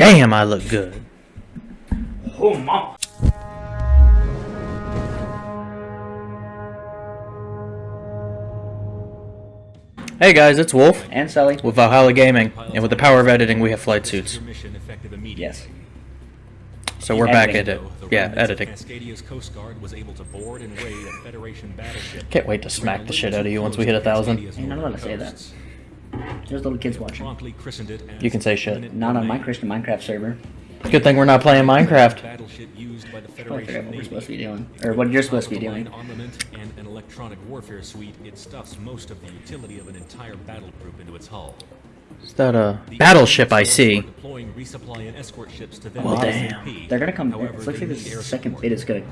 Damn, I look good. Oh, mama. Hey guys, it's Wolf And Sully. with Valhalla Gaming, and with the power of editing, we have flight suits. Yes. So we're back at it. Yeah, editing. Coast Guard was able to board and raid a Federation battleship. Can't wait to smack the shit out of you once we hit a thousand. You're not allowed to say that. There's little kids watching. Promptly christened it as You can say shit. Not on my Christian Minecraft server. Good thing we're not playing Minecraft. Battleship used by the I forgot what we're Navy. supposed to be doing. Or what you're supposed to be doing. Armament and an electronic warfare suite, it stuffs most of the utility of an entire battle group into its hull. Is that a The battleship I see? are Deploying resupply and escort ships to them Well, damn. They're gonna come. However, It looks they like need the second bit is gonna.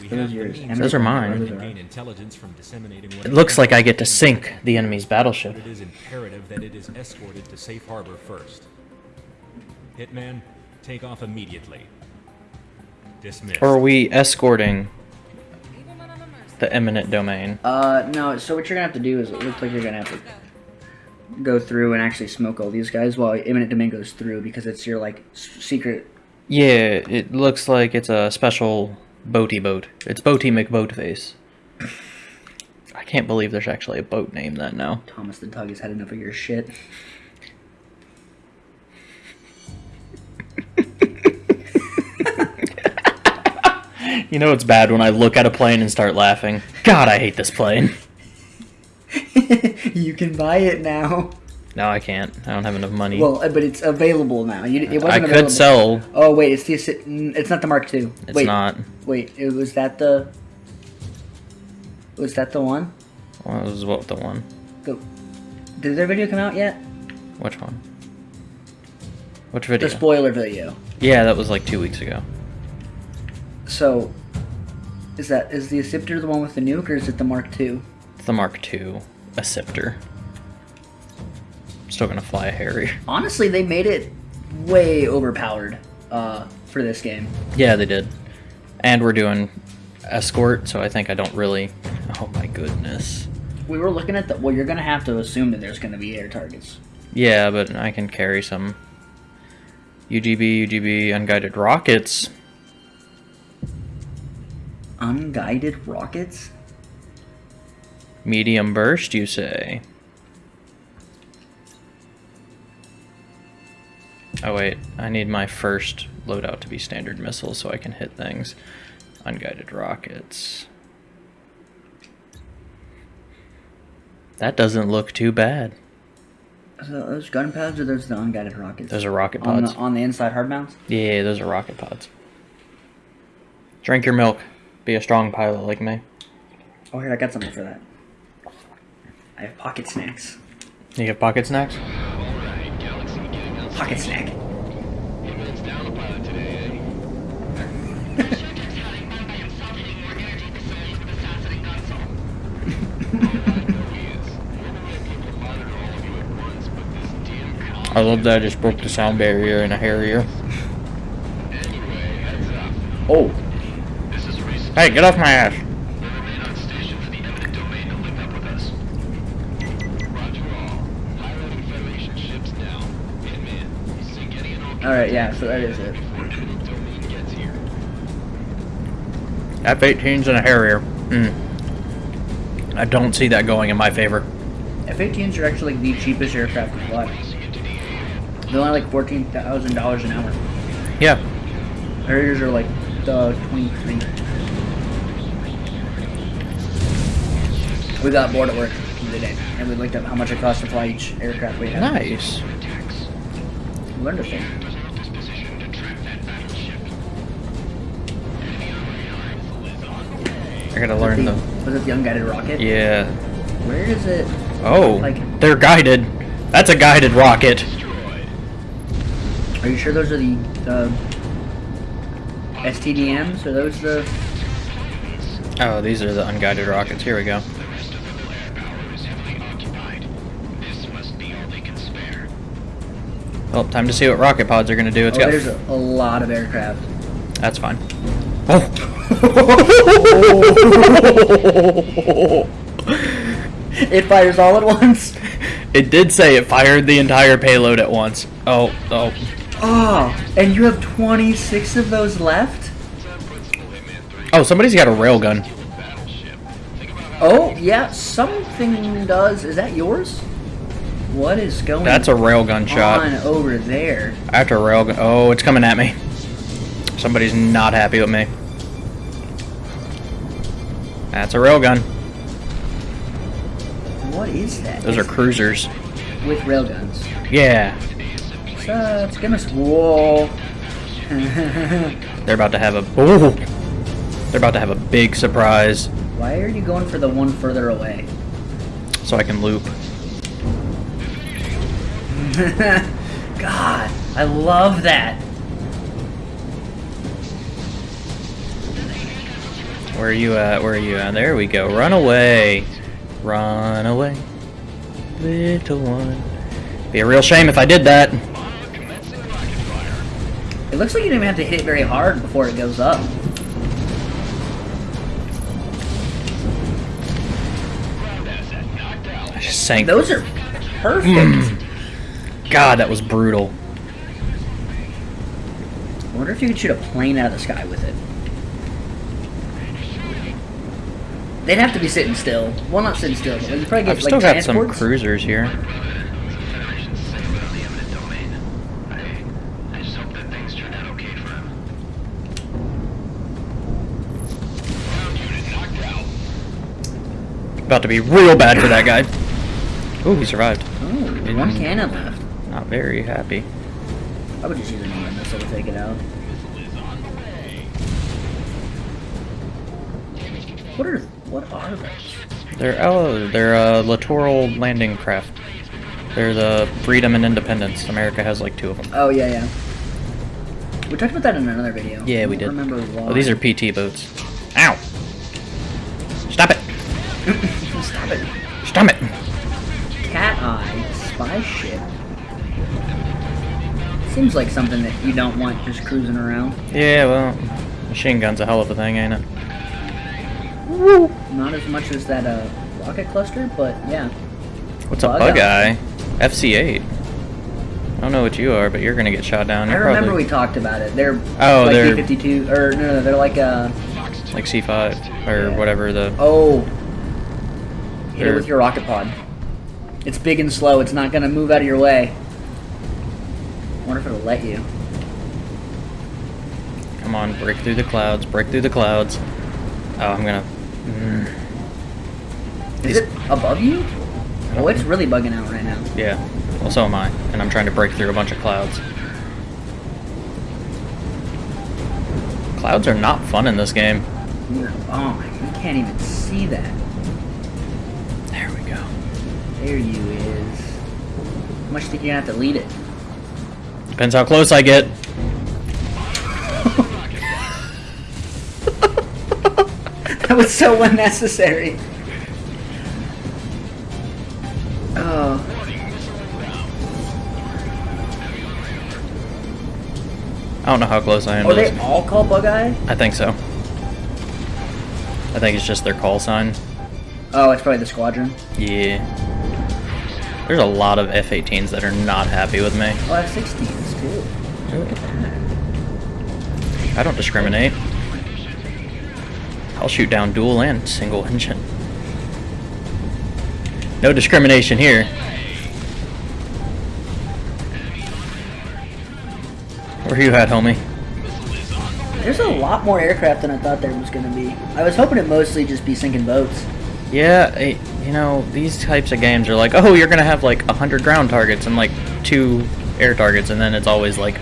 We Those are yours. Those are mine. to Those are gain ours. intelligence from disseminating what It looks like I get to sink the enemy's battleship. It is imperative that it is escorted to safe harbor first. Hitman, take off immediately. Dismissed. Or are we escorting the eminent domain? Uh, no. So what you're gonna have to do is it looks like you're gonna have to go through and actually smoke all these guys while imminent domain goes through because it's your like secret. Yeah, it looks like it's a special boaty boat. It's Boaty McBoatface. I can't believe there's actually a boat named that now. Thomas the Tug has had enough of your shit. You know it's bad when I look at a plane and start laughing. God, I hate this plane. you can buy it now. No, I can't. I don't have enough money. Well, uh, but it's available now. You, it wasn't I available. could sell. Oh wait, it's the it's not the Mark II. It's wait, not. Wait, it was that the was that the one? Well, is what the one. The, did their video come out yet? Which one? Which video? The spoiler video. yeah, that was like two weeks ago. So, is that is the Scepter the one with the nuke, or is it the Mark II? It's the Mark II, a scepter. Still gonna fly a Harrier. Honestly, they made it way overpowered uh, for this game. Yeah, they did. And we're doing escort, so I think I don't really. Oh my goodness. We were looking at the. Well, you're gonna have to assume that there's gonna be air targets. Yeah, but I can carry some UGB, UGB, unguided rockets. Unguided rockets. Medium burst, you say? Oh wait, I need my first loadout to be standard missiles so I can hit things. Unguided rockets. That doesn't look too bad. So those gun pads or those the unguided rockets? Those are rocket on pods. the on the inside hard mounts. Yeah, those are rocket pods. Drink your milk. Be a strong pilot like me. Oh, here I got something for that. I have pocket snacks. You have pocket snacks? Pocket snack. I love that I just broke the sound barrier in a Harrier. Oh, Hey, get off my ass! All right, yeah. So that is it. F-18s and a Harrier. Mm. I don't see that going in my favor. F-18s are actually the cheapest aircraft to fly. They're only like fourteen thousand dollars an hour. Yeah. Harriers are like the twenty-three. We got bored at work today, and we looked up how much it costs to fly each aircraft we have. Nice. We learned a thing. I gotta learn the, the. Was it the unguided rocket? Yeah. Where is it? Oh, Like- they're guided. That's a guided rocket. Are you sure those are the uh, STDMs? Are those the? Oh, these are the unguided rockets. Here we go. Well, time to see what rocket pods are gonna do. It's oh, got. there's a, a lot of aircraft. That's fine. Oh. It fires all at once. It did say it fired the entire payload at once. Oh, oh. Oh, and you have 26 of those left? Oh, somebody's got a railgun. Oh, yeah, something does. Is that yours? What is going That's a railgun on shot. over there? After a railgun. Oh, it's coming at me. Somebody's not happy with me. That's a railgun. What is that? Those are cruisers. with railguns. Yeah. So, it's gonna. Whoa. They're about to have a. Ooh. They're about to have a big surprise, Why are you going for the one further away? so I can loop. God, I love that. Where are you at? Where are you at? There we go. Run away. Run away. Little one. Be a real shame if I did that. It looks like you don't even have to hit it very hard before it goes up. I just sank. Those are perfect. Hmm. God, that was brutal. I wonder if you could shoot a plane out of the sky with it. They'd have to be sitting still. Well, not sitting still, but probably get I've like still got some cruisers here. About to be real bad for that guy. Ooh, he survived. Oh, one cannon left. Not very happy. I would just use an missile to take it out. What are what are they? They're oh, they're uh, littoral landing craft. They're the freedom and independence. America has like two of them. Oh yeah, yeah. We talked about that in another video. Yeah, we did. Remember why? Oh, these are PT boats. Ow! Stop it! Stop it. Stop it! Cat Eye spy ship. Seems like something that you don't want just cruising around. Yeah, well, machine gun's a hell of a thing, ain't it? Not as much as that uh, rocket cluster, but yeah. What's a Bug bug eye. eye? FC8. I don't know what you are, but you're gonna get shot down. I You're remember probably we talked about it. They're Oh, like they're- B-52, or no, no, they're like uh like C5 or Yeah. whatever the. oh. Hit it with your rocket pod. It's big and slow. It's not gonna move out of your way. I wonder if it'll let you. Come on, break through the clouds. Break through the clouds. Oh, I'm gonna. Mm, Is it above you? Oh, it's really bugging out right now. yeah. Well, so am I, and I'm trying to break through a bunch of clouds. Clouds are not fun in this game. No. Oh my! You can't even see that. There we go. There you is. How much do you think you're gonna have to lead it? Depends how close I get. That was so unnecessary. Oh. I don't know how close I am Are to they this. all called Bug Eye? I think so. I think it's just their call sign. Oh, it's probably the squadron. Yeah. There's a lot of F-18s that are not happy with me. Oh, F-16s too. Look at that. I don't discriminate. I'll shoot down dual and single engine. No discrimination here. Where you at, homie? There's a lot more aircraft than I thought there was gonna be. I was hoping it mostly just be sinking boats. Yeah, eh, you know, these types of games are like, oh, you're gonna have like 100 ground targets and like two air targets, and then it's always like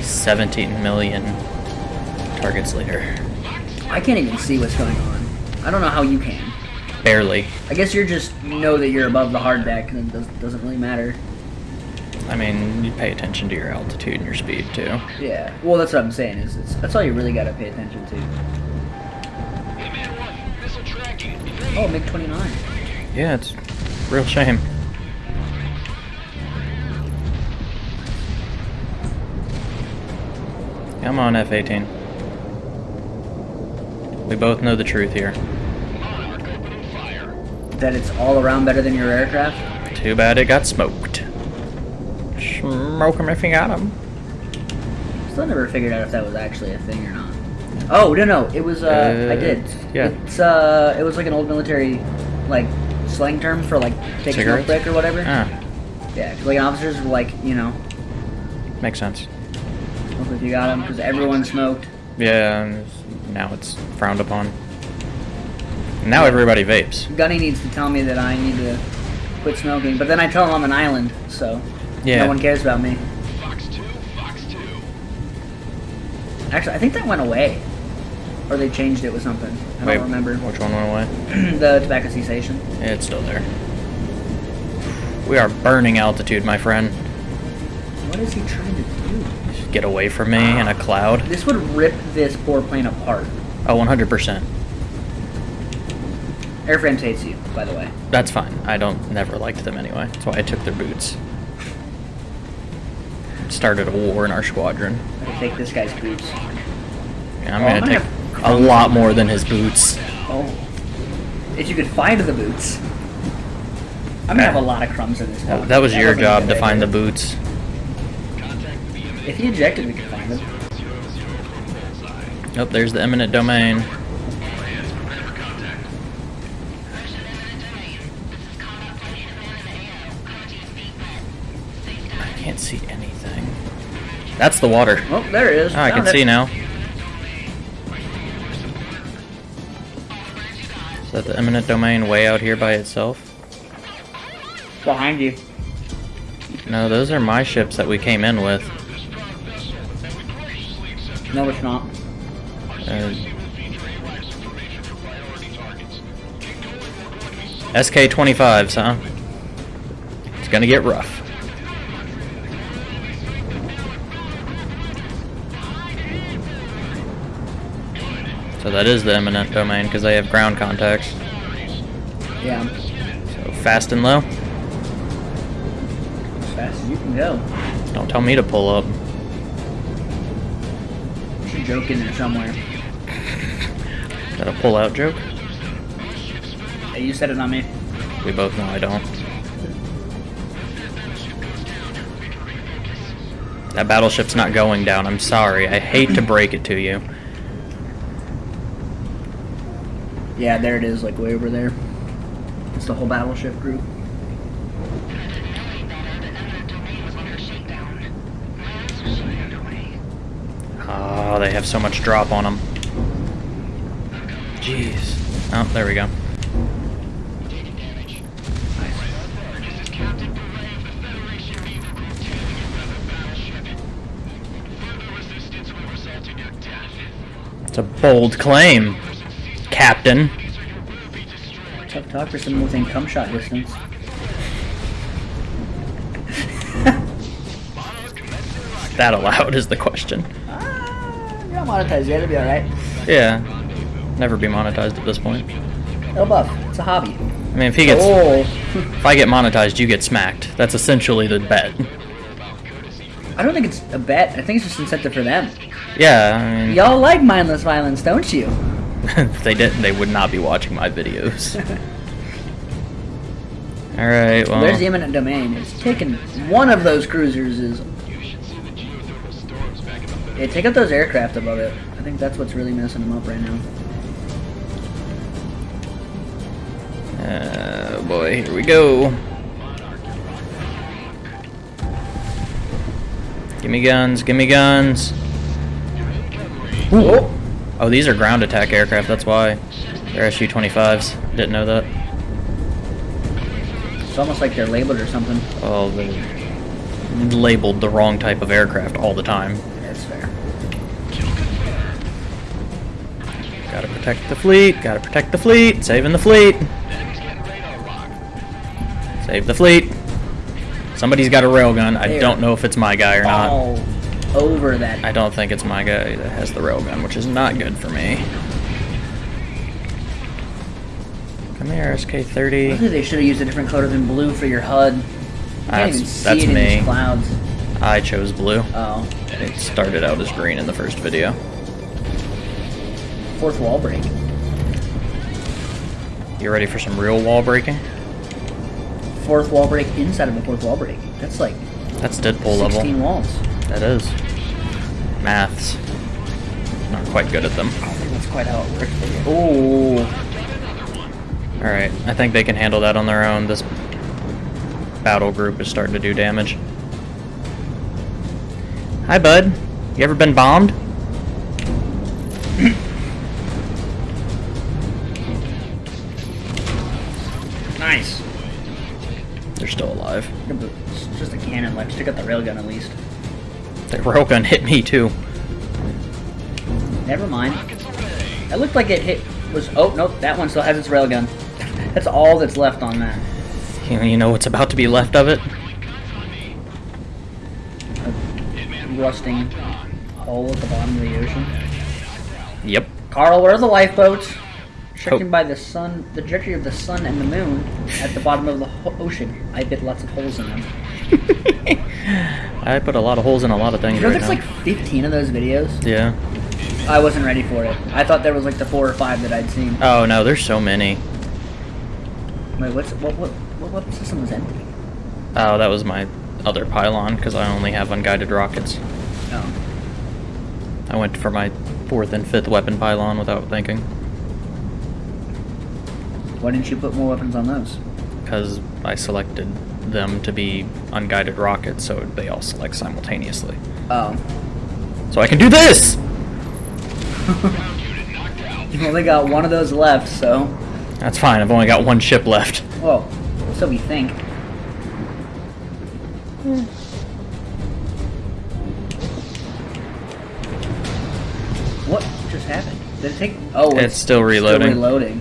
17 million targets later. I can't even see what's going on. I don't know how you can. Barely. I guess you're just know that you're above the hard deck, and it does, doesn't really matter. I mean, you pay attention to your altitude and your speed too. Yeah. Well, that's what I'm saying. Is it's, that's all you really got to pay attention to. Oh, MiG 29. Yeah, it's real shame. Come on, F-18. We both know the truth here. That it's all around better than your aircraft. Too bad it got smoked. Smoke him if you got him. Still never figured out if that was actually a thing or not. Oh no no, it was. Uh, I did. yeah. It's uh, it was like an old military, like slang term for like take a smoke break or whatever. Ah, Yeah, 'cause, like officers were like, you know, makes sense. smoke if you got them because everyone smoked. Yeah, um, now it's frowned upon. Now everybody vapes. Gunny needs to tell me that I need to quit smoking, but then I tell him I'm an island, so Yeah. no one cares about me. Fox 2, Fox 2. Actually, I think that went away, or they changed it with something. I Wait, don't remember. Which one went away? the tobacco cessation. It's still there. We are burning altitude, my friend. What is he trying to do? Get away from me in a cloud. This would rip this poor plane apart. Oh, 100%. Airframes hates you, by the way. That's fine. I don't never liked them anyway. That's why I took their boots. Started a war in our squadron. I could take this guy's boots. Yeah, I'm Oh, I'm gonna gonna take a lot more than his boots. Oh. If you could find the boots. I'm gonna have a lot of crumbs in this. That, box. that was your job to find the boots. If he ejected, we could find them. Oh, there's the eminent domain. I can't see anything. That's the water. Oh, there it is. Oh, I can it. see now. Is that the eminent domain way out here by itself? Behind you. No, those are my ships that we came in with. No, it's not. Uh, SK-25s, huh? It's gonna get rough. So that is the eminent domain because they have ground contacts. Yeah. So fast and low. As fast as you can go. Don't tell me to pull up. A joke in there somewhere. Is that a pull out joke? Hey, you said it, not me. We both know I don't. That battleship's not going down. I'm sorry. I hate to break it to you. Yeah, there it is, like way over there. It's the whole battleship group. Oh, they have so much drop on them. Jeez. Oh, there we go. It's a bold claim, Captain. Tough talk for someone within cum shot distance. That allowed is the question. Monetized yet, it'll be alright. Yeah. Never be monetized at this point. No buff. It's a hobby. I mean, if he gets, Oh. if I get monetized, you get smacked. That's essentially the bet. I don't think it's a bet. I think it's just incentive for them. Yeah, I mean, Y'all like mindless violence, don't you? if they didn't, they would not be watching my videos. All right, well, There's the eminent domain. It's taking one of those cruisers is. Yeah, take out those aircraft above it. I think that's what's really messing them up right now. uh, boy, here we go. Give me guns, give me guns. Oh, Oh, these are ground attack aircraft, that's why. They're Su-25s. Didn't know that. it's almost like they're labeled or something. Oh, they labeled the wrong type of aircraft all the time. Protect the fleet, gotta protect the fleet, saving the fleet. Save the fleet. Somebody's got a railgun. I don't know if it's my guy or not. All over that. I don't think it's my guy that has the railgun, which is not good for me. Come here, SK-30. they should have used a different color than blue for your HUD. You can't That's- even see that's it in these clouds. I chose blue. Oh, It started out as green in the first video. Fourth wall break. You ready for some real wall breaking? Fourth wall break inside of a fourth wall break. That's like That's Deadpool 16 level. walls. That is. Maths. Not quite good at them. I don't think that's quite how it works. Oh, Alright, I think they can handle that on their own. This battle group is starting to do damage. Hi, bud. You ever been bombed? Nice. They're still alive. It's just a cannon left. Stick out the railgun at least. The railgun hit me too. Never mind. That looked like it hit was. Oh nope, that one still has its railgun. That's all that's left on that. You you know what's about to be left of it? A rusting hole at the bottom of the ocean. Yep. Carl, where are the lifeboats? Restricted Oh. by the sun, the trajectory of the sun and the moon at the bottom of the ho- ocean. I bit lots of holes in them. I put a lot of holes in a lot of things You know, right there's now. like 15 of those videos. Yeah. I wasn't ready for it. I thought there was like the four or five that I'd seen. Oh no, there's so many. Wait, what's what what what weapon system was empty? Oh, that was my other pylon because I only have unguided rockets. Oh, I went for my fourth and fifth weapon pylon without thinking why didn't you put more weapons on those? because I selected them to be unguided rockets, so they all select simultaneously. Oh, So I can do this. you only got one of those left, so That's fine. I've only got one ship left. well, so we think. Hmm. What just happened? Did it take? Oh, It's still reloading. Still reloading.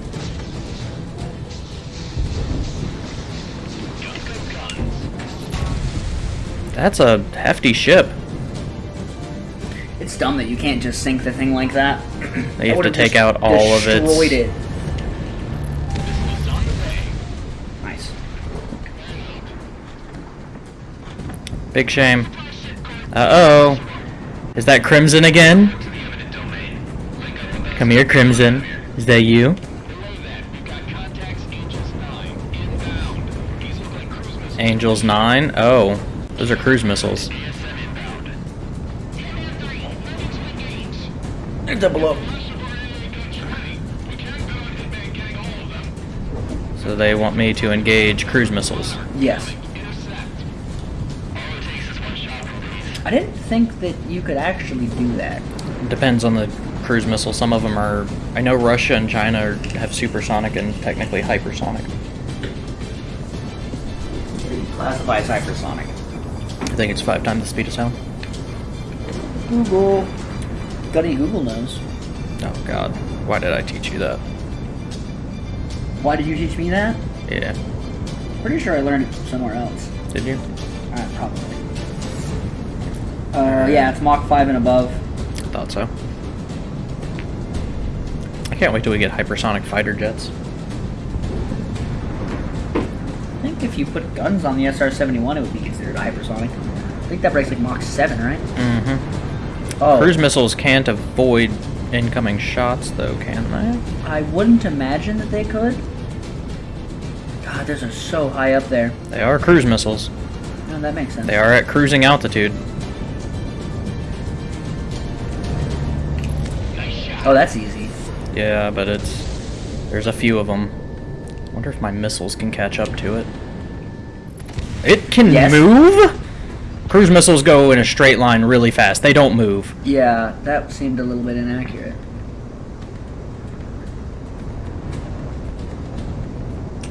That's a hefty ship. It's dumb that you can't just sink the thing like that. They have to take out all of its- Destroyed it. Nice. Big shame. Uh oh. Is that Crimson again? Come here, Crimson. Is that you? Angels 9? Oh, those are cruise missiles. They're double up. So they want me to engage cruise missiles. Yes. I didn't think that you could actually do that. Depends on the cruise missile. Some of them are. I know Russia and China have supersonic and technically hypersonic. Classify as hypersonic. I think it's five times the speed of sound. Google. Got any Google knows? Oh God, why did I teach you that? Why did you teach me that? Yeah, Pretty sure I learned it somewhere else. did you? Uh, probably. Uh, yeah, it's Mach 5 and above. I thought so. I can't wait till we get hypersonic fighter jets. I think if you put guns on the SR-71, it would be considered hypersonic. I think that breaks like Mach 7, right? Mm-hmm. Oh, Cruise missiles can't avoid incoming shots, though, can they? I wouldn't imagine that they could. God, those are so high up there. They are cruise missiles. No, that makes sense. They are at cruising altitude. Oh, that's easy. Yeah, but it's there's a few of them. Wonder if my missiles can catch up to it. It can Yes. move. Cruise missiles go in a straight line really fast. They don't move. Yeah, that seemed a little bit inaccurate.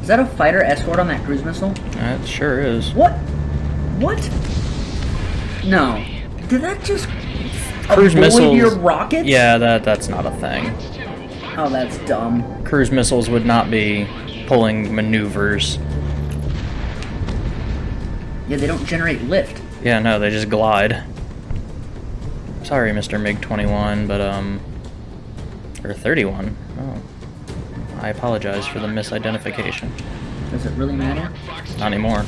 Is that a fighter escort on that cruise missile? That sure is. What? What? No. Did that just Cruise missiles. your rockets? Yeah, that that's not a thing. Oh, that's dumb. Cruise missiles would not be pulling maneuvers. Yeah, they don't generate lift. Yeah, no, they just glide. Sorry, Mr. MiG-21, but um, or 31. Oh, I apologize for the misidentification. Does it really matter? Not anymore.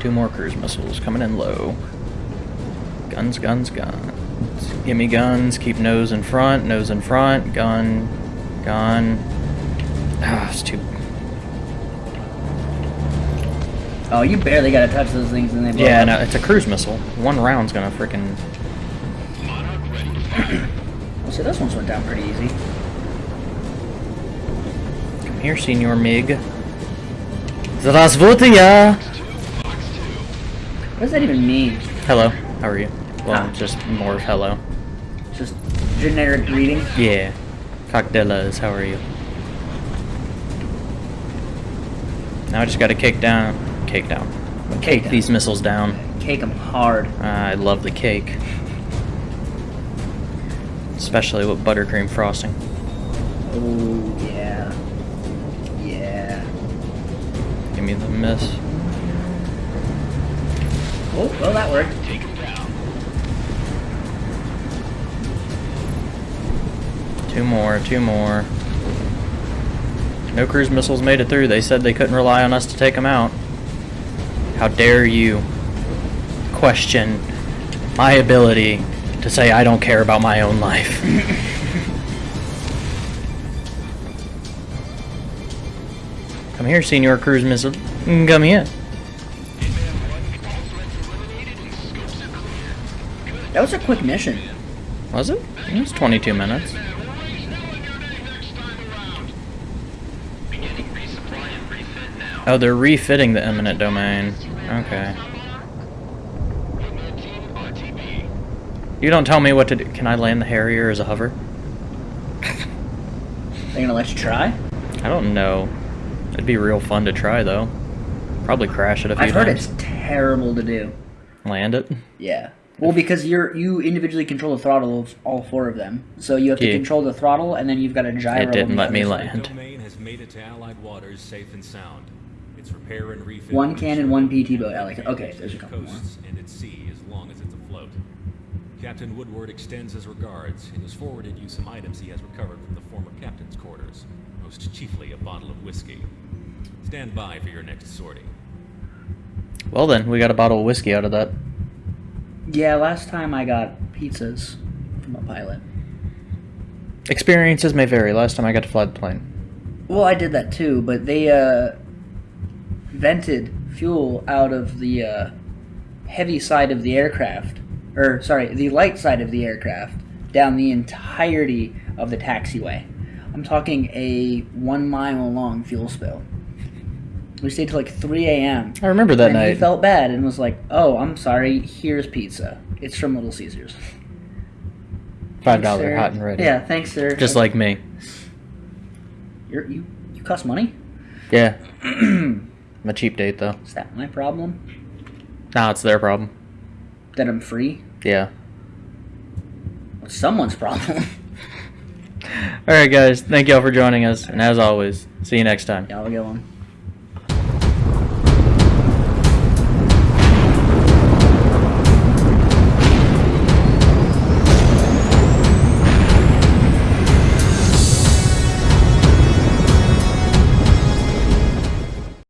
Two more cruise missiles coming in low. Guns, guns, guns. Gimme guns, keep nose in front, nose in front, gun, gun. Ah, it's too. Oh, you barely gotta touch those things and they blow Yeah, up. no, it's a cruise missile. One round's gonna freaking. Well, see, this one's went down pretty easy. Come here, Senor Mig. Здравствуйте! What does that even mean? Hello, how are you? Well, Ah. just more of hello. Just generic greeting. Yeah. Cocktails, how are you? Now I just gotta cake down. Cake down. Cake down. these missiles down. Cake them hard. I love the cake. Especially with buttercream frosting. Oh, yeah. Yeah. Give me the miss. Oh, well, that worked. Take him down. Two more, two more. No cruise missiles made it through. They said they couldn't rely on us to take them out. How dare you question my ability to say I don't care about my own life? Come here, Senior Cruise Missile. Come here. That was a quick mission. Was it? It was 22 minutes. Beginning resupply and refit now. Oh, they're refitting the eminent domain. Okay. You don't tell me what to do. Can I land the Harrier as a hover? They're gonna let you try? I don't know. It'd be real fun to try though. Probably crash it a few I've heard times. it's terrible to do. Land it. Yeah. Well, because you're you individually control the throttle of all four of them, so you have to Yeah. control the throttle, and then you've got a gyro. It didn't let me land. domain has made it to Allied waters safe and sound. Its repair and refit. One will cannon, ensure one PT boat. I like it. Okay, there's a its couple more. coasts and its sea as long as it's afloat. Captain Woodward extends his regards and has forwarded you some items he has recovered from the former captain's quarters, most chiefly a bottle of whiskey. Stand by for your next sortie. Well then, we got a bottle of whiskey out of that. Yeah, last time I got pizzas from a pilot. Experiences may vary. Last time I got to fly the plane. Well, I did that too, but they uh, vented fuel out of the uh, heavy side of the aircraft, or sorry, the light side of the aircraft, down the entirety of the taxiway. I'm talking a one mile long fuel spill. We stayed till like 3 a.m. I remember that and he felt bad and was like, "Oh, I'm sorry. Here's pizza. It's from Little Caesars." Five dollar hot and ready. Yeah, thanks, sir. Just like me. You're, you, you cost money. Yeah. I'm a cheap date though. Is that my problem? Nah, it's their problem. That I'm free? Yeah. It's someone's problem. Alright guys, thank y'all for joining us, and as always, see you next time. Y'all have a good one.